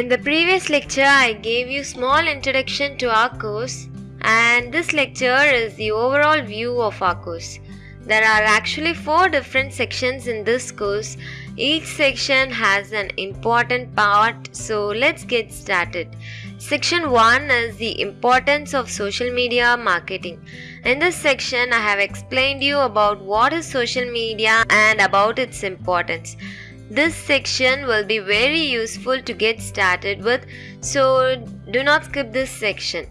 In the previous lecture, I gave you small introduction to our course and this lecture is the overall view of our course. There are actually four different sections in this course. Each section has an important part, so let's get started. Section 1 is the importance of social media marketing. In this section, I have explained you about what is social media and about its importance. This section will be very useful to get started with, so do not skip this section.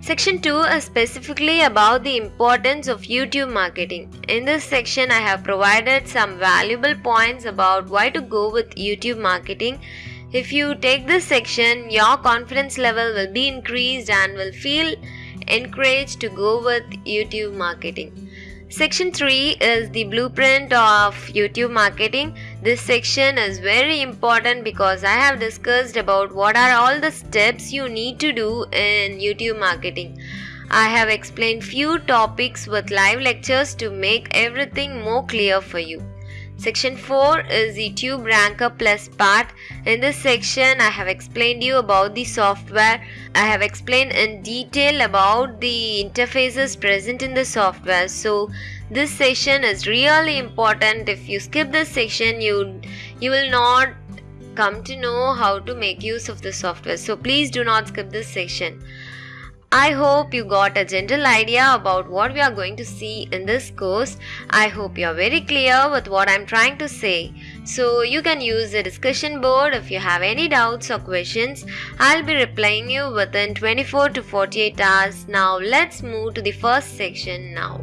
Section 2 is specifically about the importance of YouTube marketing. In this section, I have provided some valuable points about why to go with YouTube marketing. If you take this section, your confidence level will be increased and will feel encouraged to go with YouTube marketing. Section 3 is the blueprint of YouTube marketing. This section is very important because I have discussed about what are all the steps you need to do in YouTube marketing. I have explained few topics with live lectures to make everything more clear for you. Section 4 is the Tube Ranker Plus part. In this section, I have explained you about the software. I have explained in detail about the interfaces present in the software. So, this section is really important. If you skip this section, you you will not come to know how to make use of the software. So, please do not skip this section. I hope you got a general idea about what we are going to see in this course. I hope you are very clear with what I am trying to say. So you can use the discussion board if you have any doubts or questions. I'll be replying you within 24 to 48 hours. Now let's move to the first section now.